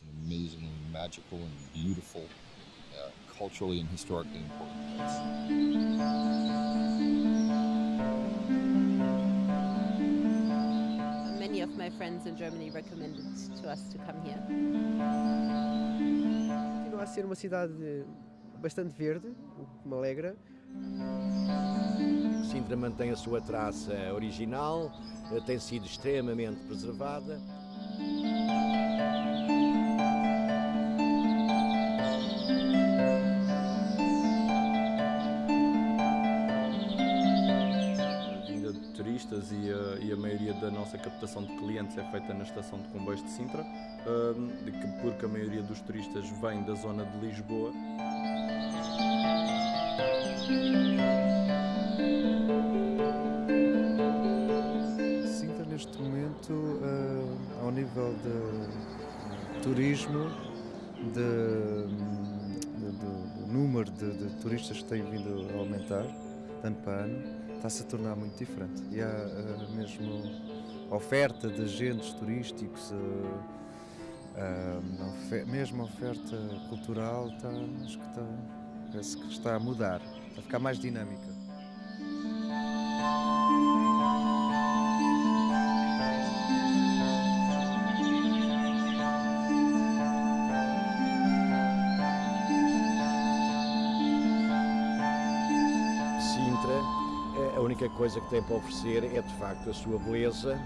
It's an amazingly magical and beautiful, uh, culturally and historically important place. Many of my friends in Germany recommended to us to come here. Continua a ser uma cidade bastante verde, o que me alegra. Sintra mantém a sua traça original, eh, tem sido extremamente preservada. Da nossa captação de clientes é feita na estação de comboios de Sintra, que- porque a maioria dos turistas vem da zona de Lisboa. Sintra neste momento, eh, ao nível de turismo, do número de, de turistas que tem vindo a aumentar, ano para ano, está-se a tornar muito diferente. E há eh, mesmo oferta de agentes turísticos, eh, eh, ofe- mesmo a oferta cultural, está, acho que está, parece que está a mudar, está a ficar mais dinâmica. Eh, a única coisa que tem para oferecer é de facto a sua beleza,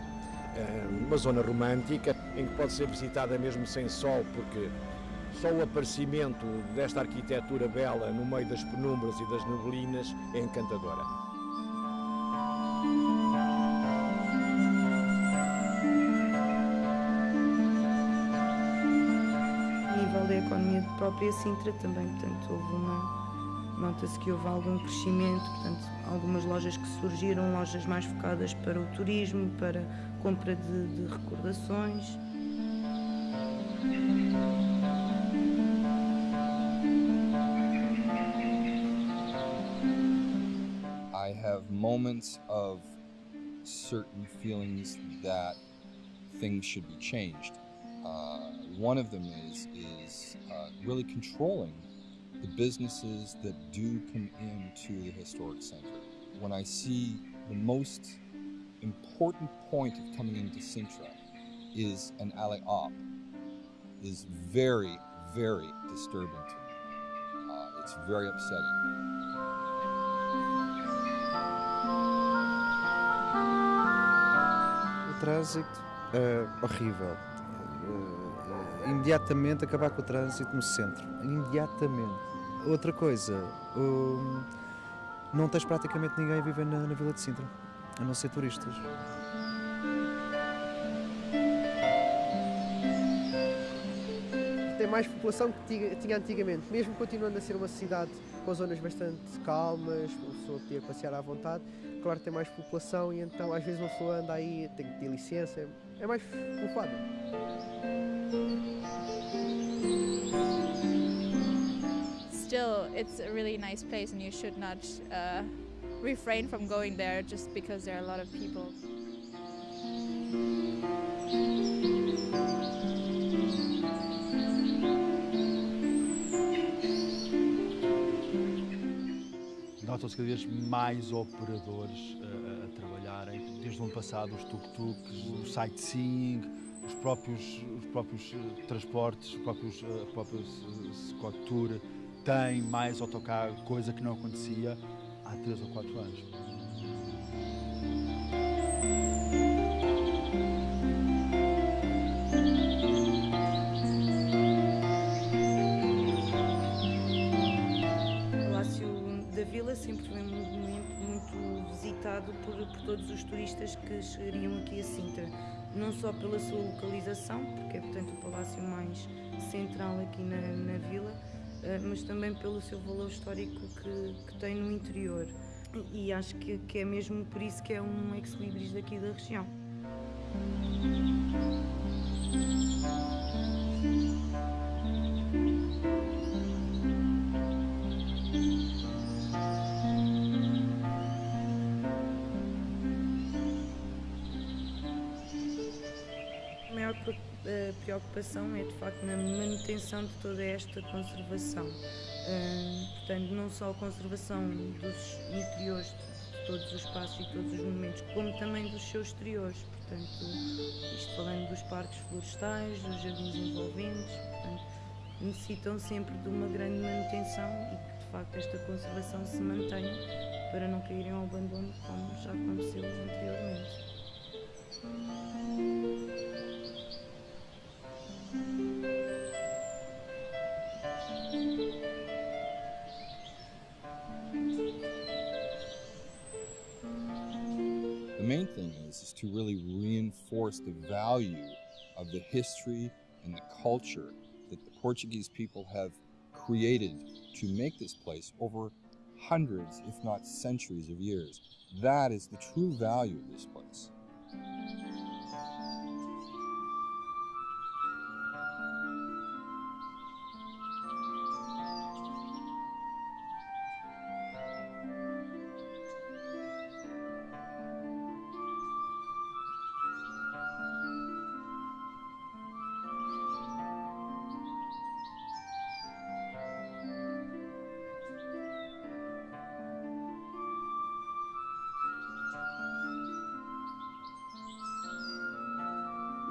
uma zona romântica em que pode ser visitada mesmo sem sol, porque só o aparecimento desta arquitetura bela no meio das penumbras e das neblinas é encantadora. A nível da economia própria Sintra também, portanto, houve uma. Nota-se que houve algum crescimento, portanto, algumas lojas que surgiram, lojas mais focadas para o turismo, para compra de, de recordações. I have moments of certain feelings that things should be changed. Uh, one of them is is uh, really controlling the businesses that do come into the historic center. When I see the most important point of coming into Sintra is an alley op, is very very disturbing to me. Uh, it's very upsetting. O trânsito é horrível. Imediatamente acabar com o trânsito no centro. Imediatamente. Outra coisa, hum, não tens praticamente ninguém a viver na, na Vila de Sintra, a não ser turistas. Tem mais população que tinha antigamente, mesmo continuando a ser uma cidade com zonas bastante calmas, uma pessoa podia passear à vontade. Claro que tem mais população e então às vezes uma pessoa anda aí, tem que ter licença, é mais povoado. Still, it's a really nice place, and you should not uh, refrain from going there just because there are a lot of people. Notam-se cada vez mais operadores uh, a trabalharem, desde o ano passado, os tuk-tuks, o sightseeing, os próprios, os próprios uh, transportes, os próprios, uh, próprios uh, Scott Tour, têm mais autocarro, coisa que não acontecia há 3 ou 4 anos. Por, por todos os turistas que chegariam aqui a Sintra. Não só pela sua localização, porque é portanto o palácio mais central aqui na, na vila, eh, mas também pelo seu valor histórico que, que tem no interior. E acho que, que é mesmo por isso que é um ex-libris daqui da região. Preocupação é de facto na manutenção de toda esta conservação. Uh, portanto, não só a conservação dos interiores de todos os espaços e todos os monumentos, como também dos seus exteriores. Portanto, isto falando dos parques florestais, dos jardins envolventes, portanto, necessitam sempre de uma grande manutenção e que de facto esta conservação se mantenha para não caírem ao abandono como já aconteceu anteriormente. Main thing is, is to really reinforce the value of the history and the culture that the Portuguese people have created to make this place over hundreds, if not centuries of years. That is the true value of this place.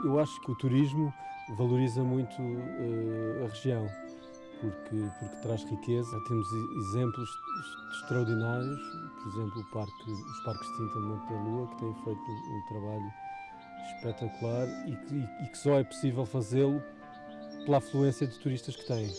Eu acho que o turismo valoriza muito uh, a região, porque, porque traz riqueza. Temos exemplos extraordinários, por exemplo, parque, os parques de Tinta de Monte da Lua, que têm feito um, trabalho espetacular e que, e que só é possível fazê-lo pela afluência de turistas que têm.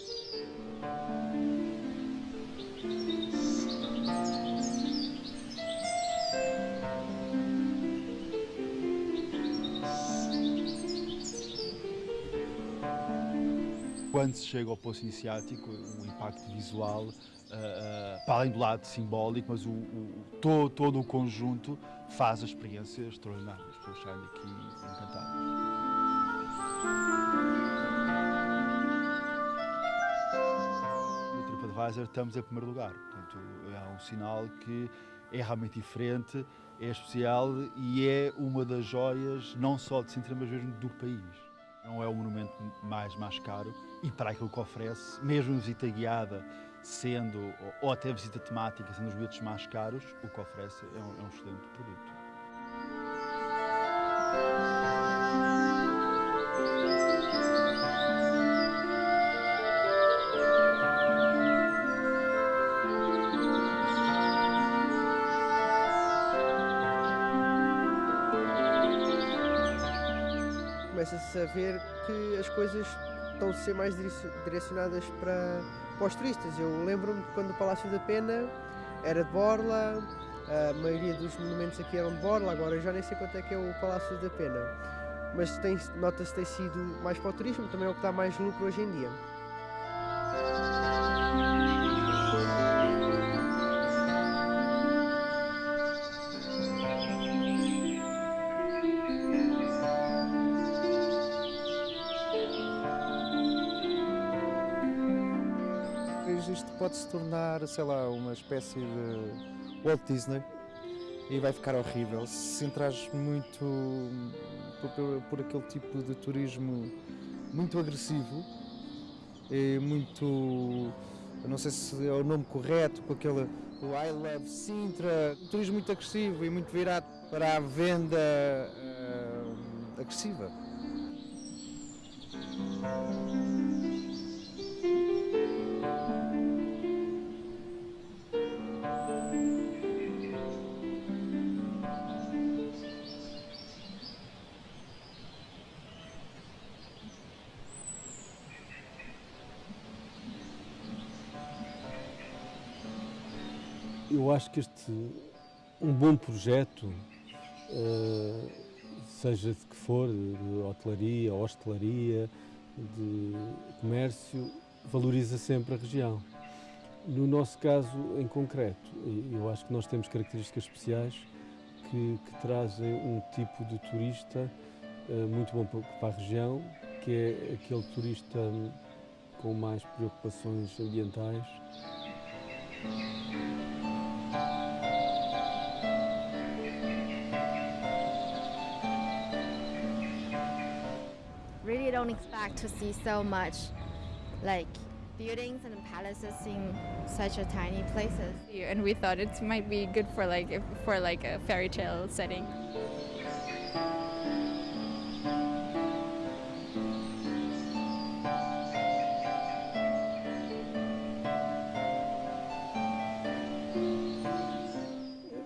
Quando se chega ao Poço Iniciático, um impacto visual, uh, uh, para além do lado simbólico, mas o, o, todo, todo o conjunto faz a experiência extraordinária. As pessoas saem daqui encantadas. No TripAdvisor estamos em primeiro lugar, portanto é um sinal que é realmente diferente, é especial e é uma das joias não só de Sintra, mas mesmo do país. Não é o monumento mais, mais caro e para aquilo que oferece, mesmo visita guiada, sendo, ou até visita temática, sendo os bilhetes mais caros, o que oferece é um, é um excelente produto. Ver que as coisas estão a ser mais direcionadas para, para os turistas. Eu lembro-me quando o Palácio da Pena era de Borla, a maioria dos monumentos aqui eram de Borla, agora já nem sei quanto é que é o Palácio da Pena. Mas nota-se tem sido mais para o turismo, também é o que dá mais lucro hoje em dia. Isto pode se tornar, sei lá, uma espécie de Walt Disney e vai ficar horrível se entrares muito por, por, aquele tipo de turismo muito agressivo e muito, não sei se é o nome correto, com aquele o I Love Sintra, turismo muito agressivo e muito virado para a venda uh, agressiva. Eu acho que este um bom projeto, uh, seja de que for, de hotelaria, hostelaria, de comércio, valoriza sempre a região. No nosso caso em concreto, eu acho que nós temos características especiais que, que trazem um tipo de turista uh, muito bom para a região, que é aquele turista com mais preocupações ambientais. Don't expect to see so much like buildings and palaces in such a tiny places. And we thought it might be good for like if, for like a fairy tale setting.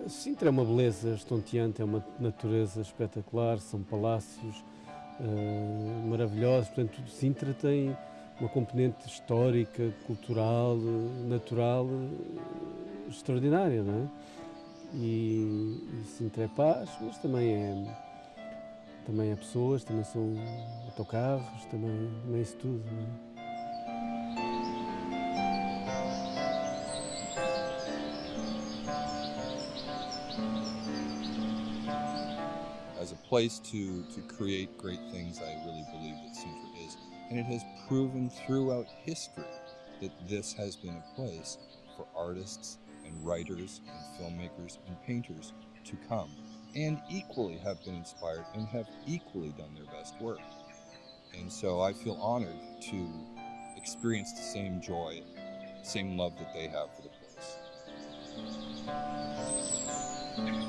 Sintra é uma beleza estonteante, é uma natureza espetacular, são palácios uh, maravilhosos. Portanto, Sintra tem uma componente histórica, cultural, natural extraordinária, não é? E, e Sintra é paz, mas também é, também é pessoas, também são autocarros, também, também é isso tudo, não é? Place to, to create great things, I really believe that Sintra is. And it has proven throughout history that this has been a place for artists and writers and filmmakers and painters to come and equally have been inspired and have equally done their best work. And so I feel honored to experience the same joy, same love that they have for the place.